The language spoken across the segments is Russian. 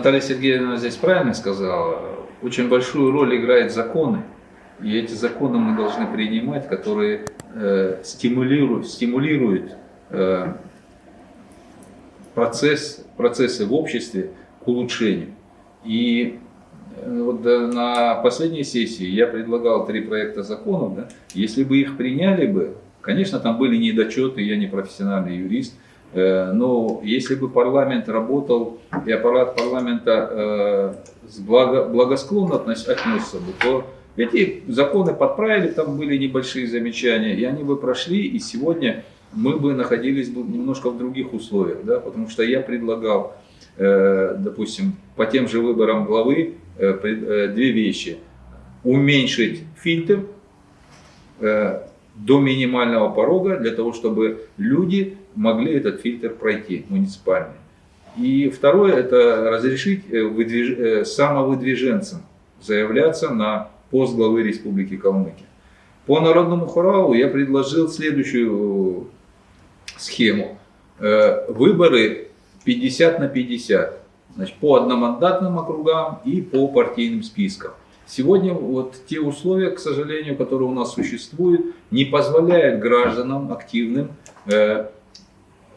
Наталья Сергеевна здесь правильно сказала, очень большую роль играют законы. И эти законы мы должны принимать, которые э, стимулируют, стимулируют э, процесс, процессы в обществе к улучшению. И э, вот на последней сессии я предлагал три проекта законов. Да? Если бы их приняли бы, конечно, там были недочеты, я не профессиональный юрист, но если бы парламент работал и аппарат парламента э, благо, благосклонно относился бы, то эти законы подправили, там были небольшие замечания, и они бы прошли, и сегодня мы бы находились бы немножко в других условиях, да, потому что я предлагал, э, допустим, по тем же выборам главы э, э, две вещи. Уменьшить фильтр до минимального порога, для того, чтобы люди могли этот фильтр пройти, муниципальный. И второе, это разрешить выдвиж... самовыдвиженцам заявляться на пост главы Республики Калмыкия. По народному хоралу я предложил следующую схему. Э, выборы 50 на 50. Значит, по одномандатным округам и по партийным спискам. Сегодня вот те условия, к сожалению, которые у нас существуют, не позволяют гражданам активным э,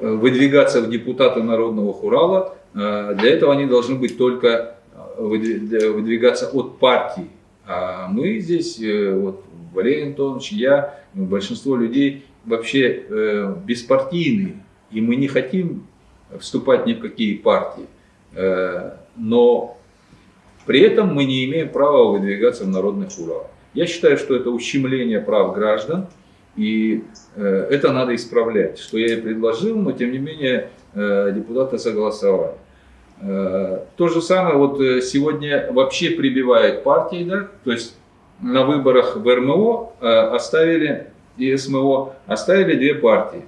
выдвигаться в депутаты Народного Хурала. Э, для этого они должны быть только выдвигаться от партии. А мы здесь, вот Валерий Антонович, я, большинство людей вообще э, беспартийные, и мы не хотим вступать ни в какие партии. Э, но при этом мы не имеем права выдвигаться в народных уралах. Я считаю, что это ущемление прав граждан, и э, это надо исправлять, что я и предложил, но тем не менее э, депутаты согласовали. Э, то же самое вот сегодня вообще прибивает партии, да, то есть на выборах в РМО оставили и СМО оставили две партии,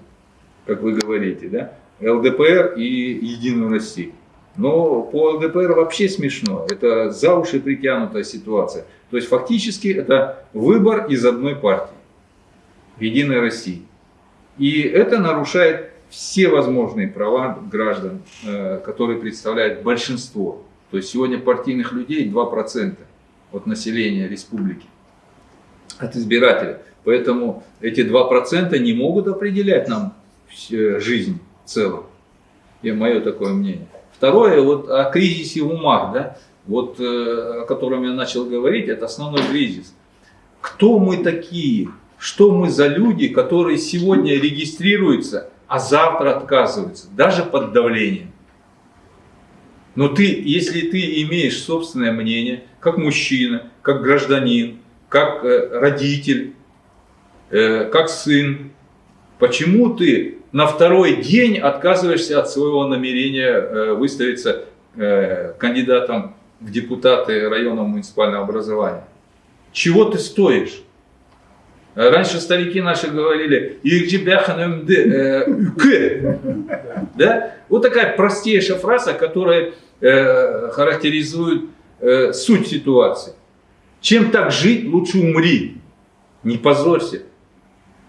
как вы говорите, да, ЛДПР и Единую Россию. Но по ЛДПР вообще смешно, это за уши притянутая ситуация. То есть фактически это выбор из одной партии, Единой России. И это нарушает все возможные права граждан, э, которые представляют большинство. То есть сегодня партийных людей 2% от населения республики, от избирателей. Поэтому эти 2% не могут определять нам жизнь в целом. И мое такое мнение. Второе, вот о кризисе в умах, да, вот, э, о котором я начал говорить, это основной кризис. Кто мы такие? Что мы за люди, которые сегодня регистрируются, а завтра отказываются, даже под давлением? Но ты, если ты имеешь собственное мнение, как мужчина, как гражданин, как э, родитель, Э, как сын, почему ты на второй день отказываешься от своего намерения э, выставиться кандидатом в депутаты районного муниципального образования? Чего ты стоишь? Раньше старики наши говорили, да? Вот такая простейшая фраза, которая характеризует суть ситуации. Чем так жить, лучше умри. Не позорься.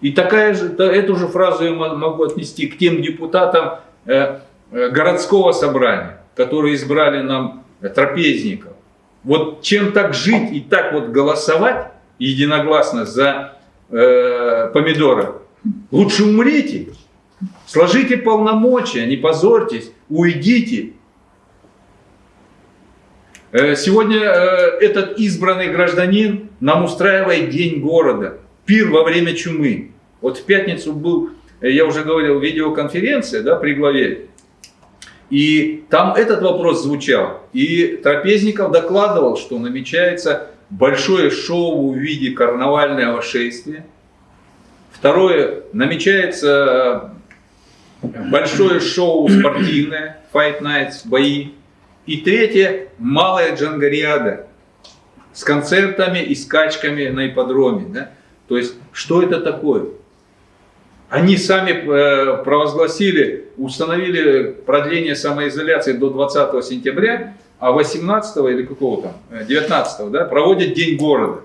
И такая же, эту же фразу я могу отнести к тем депутатам э, э, городского собрания, которые избрали нам трапезников. Вот чем так жить и так вот голосовать единогласно за э, помидоры, лучше умрите, сложите полномочия, не позорьтесь, уйдите. Э, сегодня этот избранный гражданин нам устраивает День города, пир во время чумы. Вот в пятницу был, э, я уже говорил, видеоконференция да, при главе. И там этот вопрос звучал. И Трапезников докладывал, что намечается большое шоу в виде карнавального шествия. Второе, намечается э, большое шоу спортивное, Fight Nights, бои. И третье, малая джангариада с концертами и скачками на ипподроме. Да? То есть, что это такое? Они сами э, провозгласили, установили продление самоизоляции до 20 сентября, а 18 или какого там, 19 э, да, проводят День города.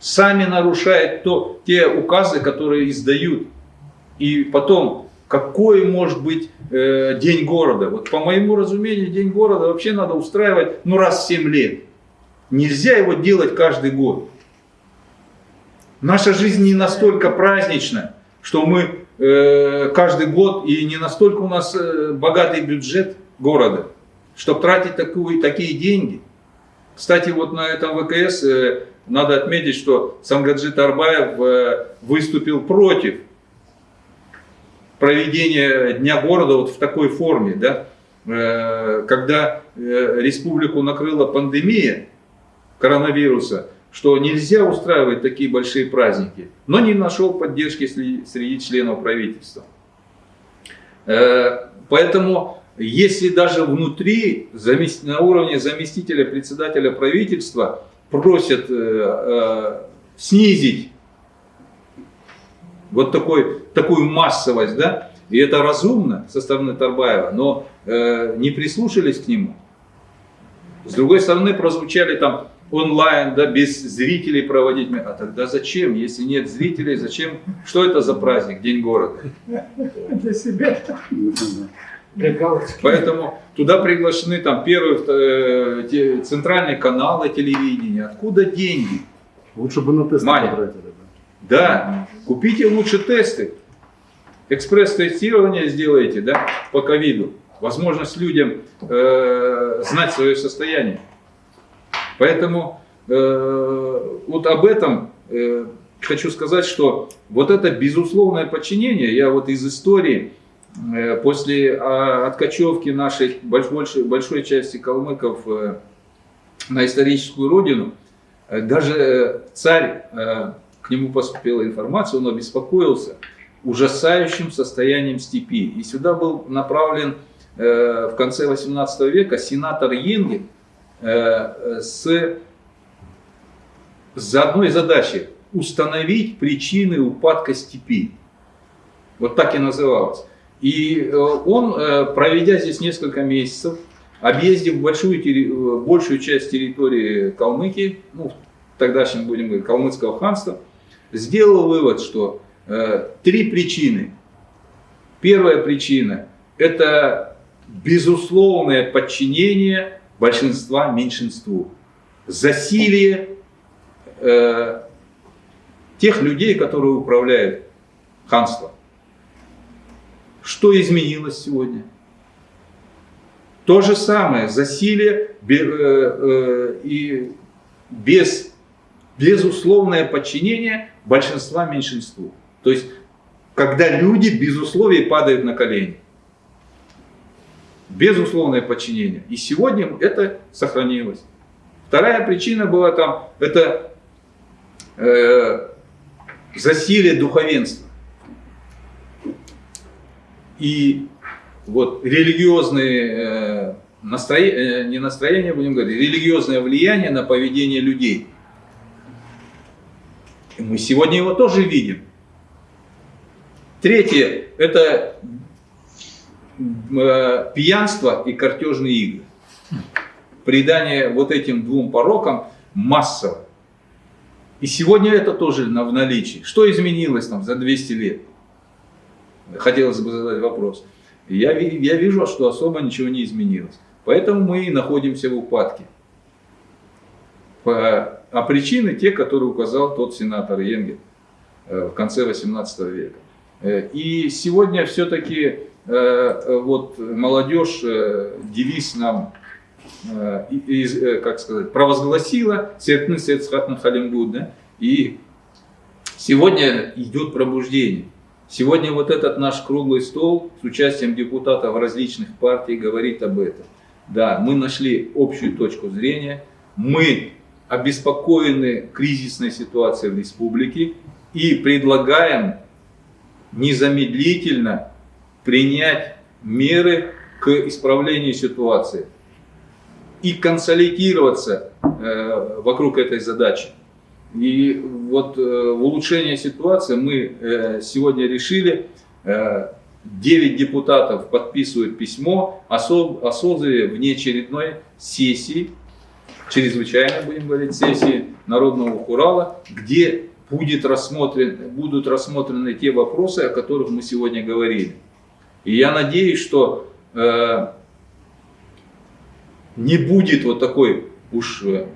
Сами нарушают то, те указы, которые издают. И потом какой может быть э, день города. Вот по моему разумению, день города вообще надо устраивать ну раз в 7 лет. Нельзя его делать каждый год. Наша жизнь не настолько празднична, что мы э, каждый год и не настолько у нас э, богатый бюджет города, чтобы тратить такую, такие деньги. Кстати, вот на этом ВКС э, надо отметить, что Самгаджит Арбаев э, выступил против проведения Дня города вот в такой форме, да, э, когда э, республику накрыла пандемия коронавируса, что нельзя устраивать такие большие праздники, но не нашел поддержки среди членов правительства. Поэтому, если даже внутри, на уровне заместителя председателя правительства, просят снизить вот такой, такую массовость, да, и это разумно со стороны Тарбаева, но э, не прислушались к нему. С другой стороны, прозвучали там онлайн, да, без зрителей проводить. А тогда зачем, если нет зрителей, зачем? Что это за праздник, День города? Для себя. Поэтому туда приглашены там первые, э, центральные каналы телевидения. Откуда деньги? Лучше бы на тесты потратили. Да, купите лучше тесты. Экспресс-тестирование сделайте да, по ковиду. Возможность людям э, знать свое состояние. Поэтому э, вот об этом э, хочу сказать, что вот это безусловное подчинение, я вот из истории, после э, откачевки нашей большой, большой части калмыков э, на историческую родину, э, даже э, царь э, к нему поступила информация, он обеспокоился ужасающим состоянием степи. И сюда был направлен э, в конце 18 века сенатор Йенгин э, с, с одной задачей – установить причины упадка степи. Вот так и называлось. И э, он, э, проведя здесь несколько месяцев, объездив большую, э, большую часть территории Калмыкии, ну, тогдашнем, будем говорить, Калмыцкого ханства, сделал вывод, что э, три причины. Первая причина – это безусловное подчинение большинства меньшинству, засилие э, тех людей, которые управляют ханством. Что изменилось сегодня? То же самое, засилие э, э, и без безусловное подчинение большинства меньшинству. То есть, когда люди без условий падают на колени. Безусловное подчинение. И сегодня это сохранилось. Вторая причина была там, это э, засилие духовенства. И вот религиозные э, настроения, э, не настроения, будем говорить, религиозное влияние на поведение людей – и мы сегодня его тоже видим. Третье – это э, пьянство и картежные игры. Придание вот этим двум порокам массово. И сегодня это тоже в наличии. Что изменилось там за 200 лет? Хотелось бы задать вопрос. Я, я вижу, что особо ничего не изменилось. Поэтому мы и находимся в упадке. А причины те, которые указал тот сенатор Йенгель э, в конце 18 века. Э, и сегодня все-таки э, вот молодежь девиз нам как сказать, провозгласила Сертны Сецхатна Халимгуд, да? и сегодня идет пробуждение. Сегодня вот этот наш круглый стол с участием депутатов различных партий говорит об этом. Да, мы нашли общую точку зрения, мы обеспокоены кризисной ситуацией в республике и предлагаем незамедлительно принять меры к исправлению ситуации и консолидироваться э, вокруг этой задачи. И вот э, в улучшение ситуации мы э, сегодня решили, э, 9 депутатов подписывают письмо о, со, о созыве внеочередной сессии чрезвычайной, будем говорить, сессии Народного Хурала, где будет рассмотрен, будут рассмотрены те вопросы, о которых мы сегодня говорили. И я надеюсь, что э, не будет вот такой уж э,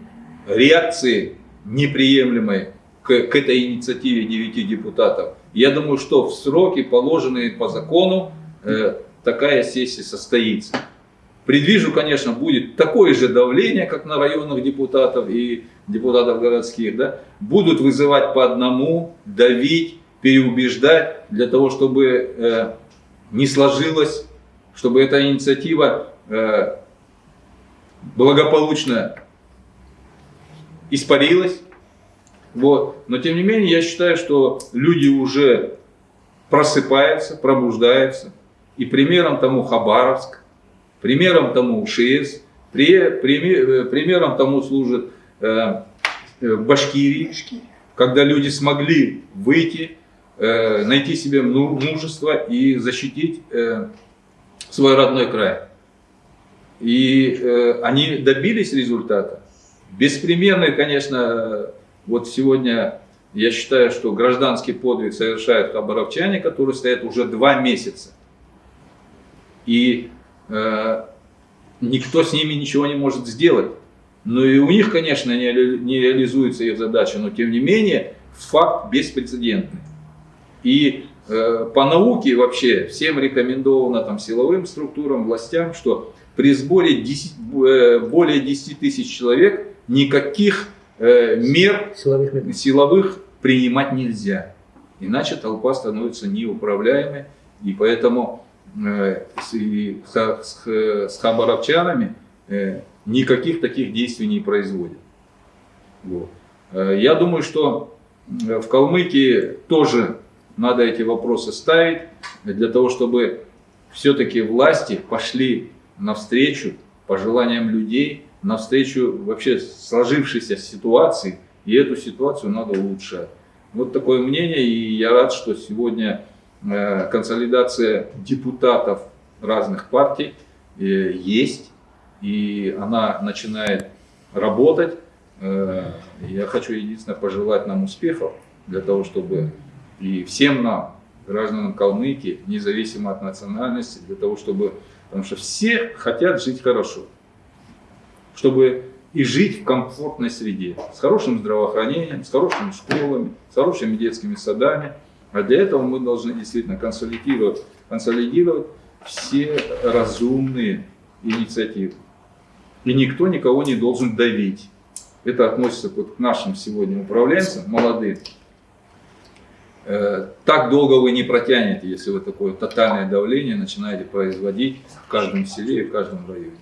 реакции неприемлемой к, к этой инициативе девяти депутатов. Я думаю, что в сроки, положенные по закону, э, такая сессия состоится. Предвижу, конечно, будет такое же давление, как на районных депутатов и депутатов городских. Да? Будут вызывать по одному, давить, переубеждать, для того, чтобы э, не сложилось, чтобы эта инициатива э, благополучно испарилась. Вот. Но тем не менее, я считаю, что люди уже просыпаются, пробуждаются. И примером тому Хабаровск, примером тому ШИЭС, примером тому служит э, э, Башкирии, когда люди смогли выйти, э, найти себе мужество и защитить свой родной край. И они добились результата. Беспримерный, конечно, вот сегодня я считаю, что гражданский подвиг совершают хабаровчане, которые стоят уже два месяца. И э, никто с ними ничего не может сделать. Ну и у них, конечно, не, не реализуется их задача, но тем не менее факт беспрецедентный. И по науке вообще всем рекомендовано там, силовым структурам, властям, что при сборе 10, э, более 10 тысяч человек никаких э, мер силовых, мер силовых принимать нельзя. Иначе толпа становится неуправляемой. И поэтому э, с, хабаровчанами э, никаких таких действий не производят. Вот. Э, я думаю, что э, в Калмыкии тоже надо эти вопросы ставить, для того, чтобы все-таки власти пошли навстречу пожеланиям людей, навстречу вообще сложившейся ситуации, и эту ситуацию надо улучшать. Вот такое мнение, и я рад, что сегодня э, консолидация депутатов разных партий э, есть, и она начинает работать. Э, я хочу единственное пожелать нам успехов для того, чтобы и всем нам, гражданам Калмыкии, независимо от национальности, для того, чтобы, потому что все хотят жить хорошо чтобы и жить в комфортной среде, с хорошим здравоохранением, с хорошими школами, с хорошими детскими садами. А для этого мы должны действительно консолидировать, консолидировать все разумные инициативы. И никто никого не должен давить. Это относится вот к нашим сегодня управленцам, молодым. Э, так долго вы не протянете, если вы такое тотальное давление начинаете производить в каждом селе и в каждом районе.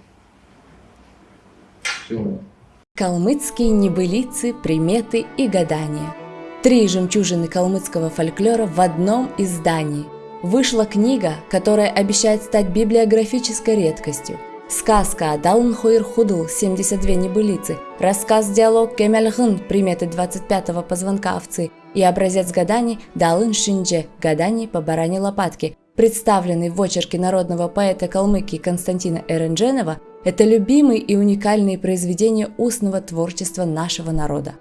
Калмыцкие небылицы, приметы и гадания. Три жемчужины калмыцкого фольклора в одном издании. Вышла книга, которая обещает стать библиографической редкостью. Сказка Далн Хойр Худл 72 небылицы, рассказ-диалог Кемельгын приметы 25-го позвонка овцы и образец гаданий Далын Шиндже гаданий по баране лопатки, представленный в очерке народного поэта Калмыкии Константина Эрендженова, это любимые и уникальные произведения устного творчества нашего народа.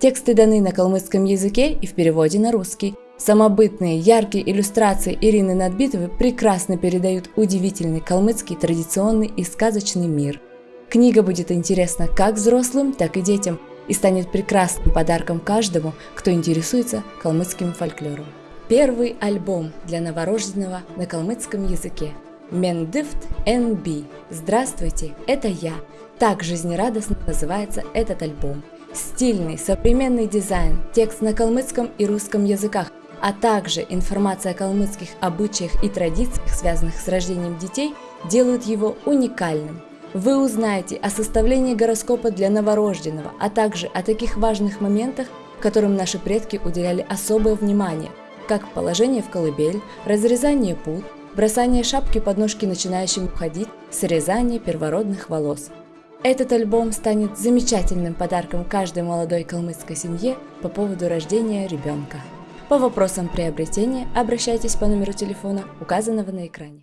Тексты даны на калмыцком языке и в переводе на русский. Самобытные, яркие иллюстрации Ирины Надбитовой прекрасно передают удивительный калмыцкий традиционный и сказочный мир. Книга будет интересна как взрослым, так и детям и станет прекрасным подарком каждому, кто интересуется калмыцким фольклором. Первый альбом для новорожденного на калмыцком языке – Мендифт NB. Здравствуйте, это я. Так жизнерадостно называется этот альбом. Стильный, современный дизайн, текст на калмыцком и русском языках, а также информация о калмыцких обычаях и традициях, связанных с рождением детей, делают его уникальным. Вы узнаете о составлении гороскопа для новорожденного, а также о таких важных моментах, которым наши предки уделяли особое внимание, как положение в колыбель, разрезание пут, бросание шапки под ножки начинающим уходить, срезание первородных волос. Этот альбом станет замечательным подарком каждой молодой калмыцкой семье по поводу рождения ребенка. По вопросам приобретения обращайтесь по номеру телефона, указанного на экране.